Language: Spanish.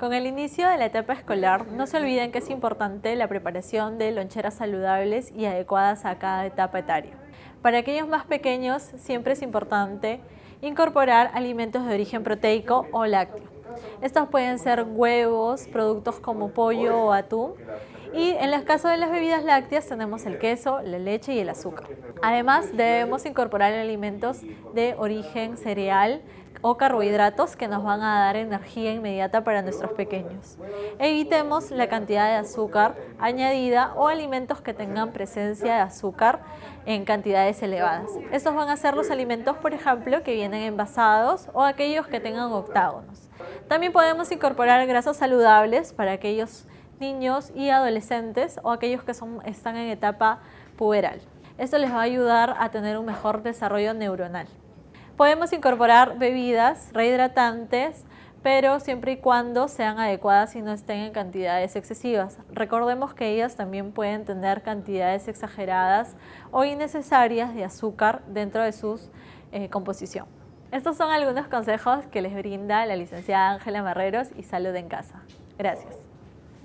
Con el inicio de la etapa escolar, no se olviden que es importante la preparación de loncheras saludables y adecuadas a cada etapa etaria. Para aquellos más pequeños, siempre es importante incorporar alimentos de origen proteico o lácteo. Estos pueden ser huevos, productos como pollo o atún, y en el caso de las bebidas lácteas tenemos el queso, la leche y el azúcar. Además debemos incorporar alimentos de origen cereal o carbohidratos que nos van a dar energía inmediata para nuestros pequeños. Evitemos la cantidad de azúcar añadida o alimentos que tengan presencia de azúcar en cantidades elevadas. Estos van a ser los alimentos, por ejemplo, que vienen envasados o aquellos que tengan octágonos. También podemos incorporar grasas saludables para aquellos niños y adolescentes o aquellos que son, están en etapa puberal. Esto les va a ayudar a tener un mejor desarrollo neuronal. Podemos incorporar bebidas rehidratantes, pero siempre y cuando sean adecuadas y no estén en cantidades excesivas. Recordemos que ellas también pueden tener cantidades exageradas o innecesarias de azúcar dentro de su eh, composición. Estos son algunos consejos que les brinda la licenciada Ángela Marreros y Salud en Casa. Gracias.